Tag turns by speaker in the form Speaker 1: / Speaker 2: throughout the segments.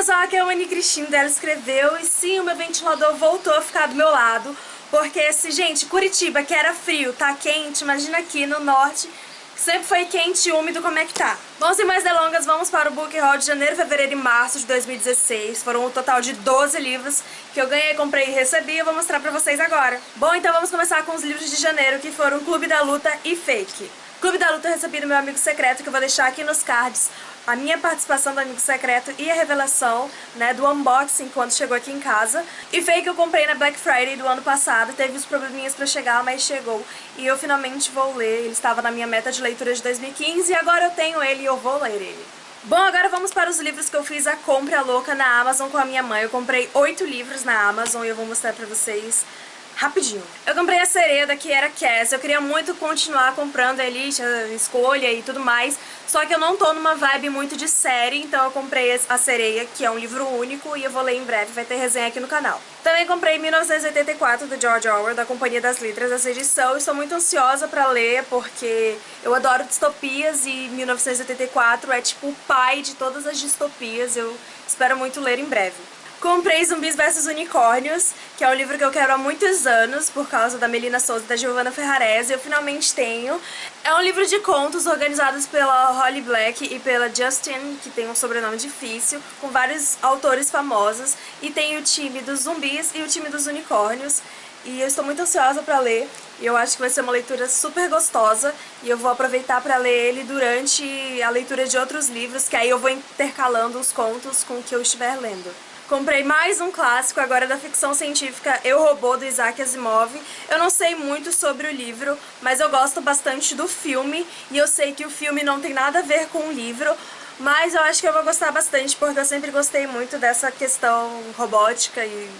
Speaker 1: pessoal, aqui é a Mani Cristina, ela escreveu e sim, o meu ventilador voltou a ficar do meu lado porque, se, gente, Curitiba, que era frio, tá quente, imagina aqui no norte, sempre foi quente e úmido, como é que tá? Bom, sem mais delongas, vamos para o Book Haul de janeiro, fevereiro e março de 2016. Foram um total de 12 livros que eu ganhei, comprei e recebi e vou mostrar pra vocês agora. Bom, então vamos começar com os livros de janeiro, que foram Clube da Luta e Fake. Clube da Luta eu recebi do meu amigo secreto, que eu vou deixar aqui nos cards a minha participação do Amigo Secreto e a revelação né, do unboxing quando chegou aqui em casa. E Fake eu comprei na Black Friday do ano passado, teve uns probleminhas pra chegar, mas chegou. E eu finalmente vou ler, ele estava na minha meta de leitura de 2015 e agora eu tenho ele e eu vou ler ele. Bom, agora vamos para os livros que eu fiz a compra louca na Amazon com a minha mãe. Eu comprei oito livros na Amazon e eu vou mostrar pra vocês rapidinho. Eu comprei a Sereda, que era Cass. Eu queria muito continuar comprando a Elite, a Escolha e tudo mais. Só que eu não tô numa vibe muito de série, então eu comprei a Sereia, que é um livro único, e eu vou ler em breve, vai ter resenha aqui no canal. Também comprei 1984, do George Orwell, da Companhia das Letras, essa edição. Estou muito ansiosa pra ler, porque eu adoro distopias e 1984 é tipo o pai de todas as distopias. Eu espero muito ler em breve. Comprei Zumbis vs Unicórnios, que é um livro que eu quero há muitos anos, por causa da Melina Souza e da Giovanna Ferrarese, eu finalmente tenho. É um livro de contos organizados pela Holly Black e pela Justin, que tem um sobrenome difícil, com vários autores famosos, e tem o time dos zumbis e o time dos unicórnios. E eu estou muito ansiosa para ler, e eu acho que vai ser uma leitura super gostosa, e eu vou aproveitar para ler ele durante a leitura de outros livros, que aí eu vou intercalando os contos com o que eu estiver lendo. Comprei mais um clássico agora da ficção científica Eu, Robô, do Isaac Asimov. Eu não sei muito sobre o livro, mas eu gosto bastante do filme, e eu sei que o filme não tem nada a ver com o livro, mas eu acho que eu vou gostar bastante, porque eu sempre gostei muito dessa questão robótica e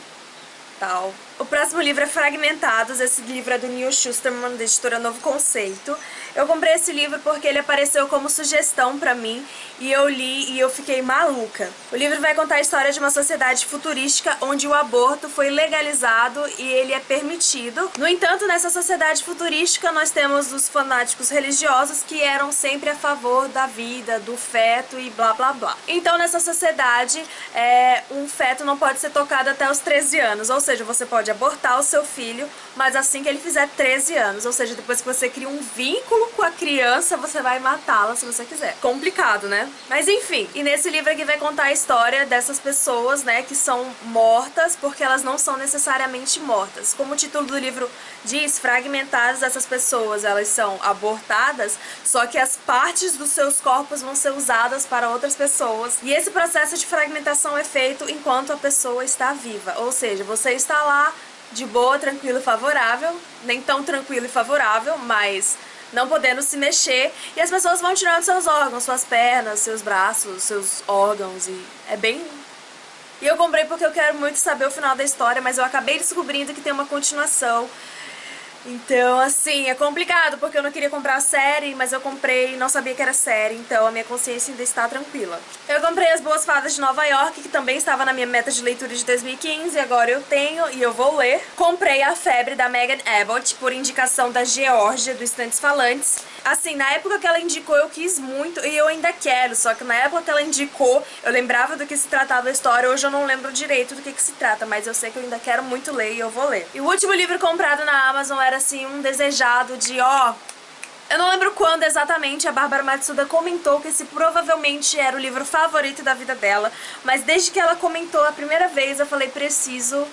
Speaker 1: tal. O próximo livro é Fragmentados, esse livro é do Neil Schusterman, da editora Novo Conceito. Eu comprei esse livro porque ele apareceu como sugestão pra mim e eu li e eu fiquei maluca. O livro vai contar a história de uma sociedade futurística onde o aborto foi legalizado e ele é permitido. No entanto, nessa sociedade futurística nós temos os fanáticos religiosos que eram sempre a favor da vida, do feto e blá blá blá. Então nessa sociedade, é, um feto não pode ser tocado até os 13 anos, ou seja, você pode abortar o seu filho, mas assim que ele fizer 13 anos, ou seja, depois que você cria um vínculo com a criança, você vai matá-la se você quiser. Complicado, né? Mas enfim, e nesse livro aqui vai contar a história dessas pessoas, né, que são mortas porque elas não são necessariamente mortas. Como o título do livro diz, fragmentadas essas pessoas, elas são abortadas, só que as partes dos seus corpos vão ser usadas para outras pessoas. E esse processo de fragmentação é feito enquanto a pessoa está viva, ou seja, você está lá de boa, tranquilo e favorável, nem tão tranquilo e favorável, mas não podendo se mexer, e as pessoas vão tirando seus órgãos, suas pernas, seus braços, seus órgãos, e é bem... E eu comprei porque eu quero muito saber o final da história, mas eu acabei descobrindo que tem uma continuação, então, assim, é complicado, porque eu não queria comprar a série, mas eu comprei e não sabia que era série, então a minha consciência ainda está tranquila. Eu comprei As Boas Fadas de Nova York, que também estava na minha meta de leitura de 2015, agora eu tenho e eu vou ler. Comprei A Febre, da Megan Abbott, por indicação da Georgia, do Estantes Falantes. Assim, na época que ela indicou eu quis muito e eu ainda quero, só que na época que ela indicou eu lembrava do que se tratava a história, hoje eu não lembro direito do que, que se trata, mas eu sei que eu ainda quero muito ler e eu vou ler. E o último livro comprado na Amazon era assim, um desejado de ó... Eu não lembro quando exatamente a Bárbara Matsuda comentou que esse provavelmente era o livro favorito da vida dela, mas desde que ela comentou a primeira vez eu falei, preciso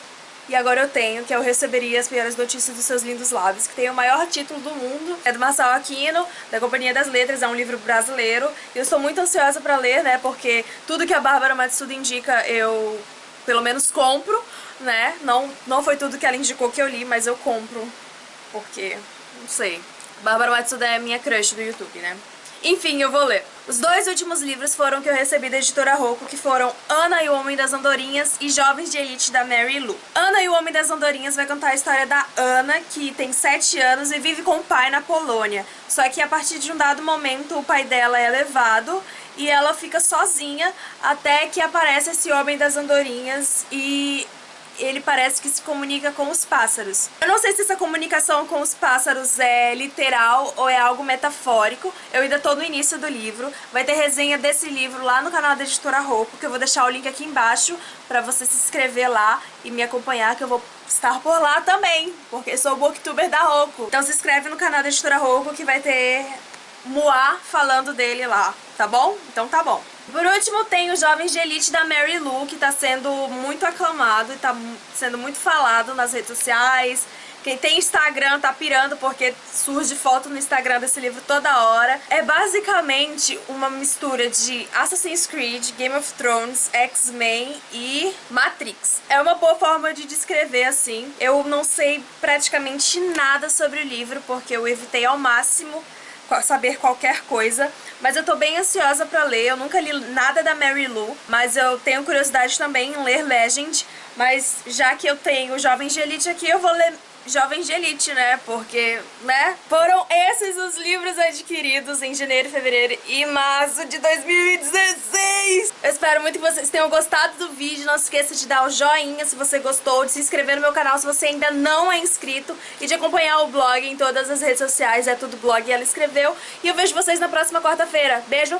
Speaker 1: e agora eu tenho, que eu receberia as piores notícias dos seus lindos lábios, que tem o maior título do mundo. É do Marçal Aquino, da Companhia das Letras, é um livro brasileiro. E eu estou muito ansiosa para ler, né, porque tudo que a Bárbara Matsuda indica eu, pelo menos, compro, né. Não, não foi tudo que ela indicou que eu li, mas eu compro, porque, não sei. Bárbara Matsuda é minha crush do YouTube, né. Enfim, eu vou ler. Os dois últimos livros foram que eu recebi da editora Rocco, que foram Ana e o Homem das Andorinhas e Jovens de Elite, da Mary Lou. Ana e o Homem das Andorinhas vai contar a história da Ana, que tem 7 anos e vive com o pai na Polônia. Só que a partir de um dado momento o pai dela é levado e ela fica sozinha até que aparece esse Homem das Andorinhas e ele parece que se comunica com os pássaros. Eu não sei se essa comunicação com os pássaros é literal ou é algo metafórico. Eu ainda tô no início do livro. Vai ter resenha desse livro lá no canal da Editora Rouco, que eu vou deixar o link aqui embaixo pra você se inscrever lá e me acompanhar, que eu vou estar por lá também, porque sou booktuber da Rouco. Então se inscreve no canal da Editora Rouco que vai ter Moá falando dele lá, tá bom? Então tá bom. Por último, tem o Jovens de Elite da Mary Lou, que tá sendo muito aclamado e tá sendo muito falado nas redes sociais. Quem tem Instagram tá pirando porque surge foto no Instagram desse livro toda hora. É basicamente uma mistura de Assassin's Creed, Game of Thrones, X-Men e Matrix. É uma boa forma de descrever assim. Eu não sei praticamente nada sobre o livro porque eu evitei ao máximo saber qualquer coisa, mas eu tô bem ansiosa pra ler, eu nunca li nada da Mary Lou, mas eu tenho curiosidade também em ler Legend, mas já que eu tenho Jovens de Elite aqui, eu vou ler Jovens de Elite, né? Porque, né? Foram esses os livros adquiridos em janeiro, fevereiro e março de 2016. Eu espero muito que vocês tenham gostado do vídeo. Não se esqueça de dar o joinha se você gostou, de se inscrever no meu canal se você ainda não é inscrito e de acompanhar o blog em todas as redes sociais. É tudo blog e ela escreveu. E eu vejo vocês na próxima quarta-feira. Beijo!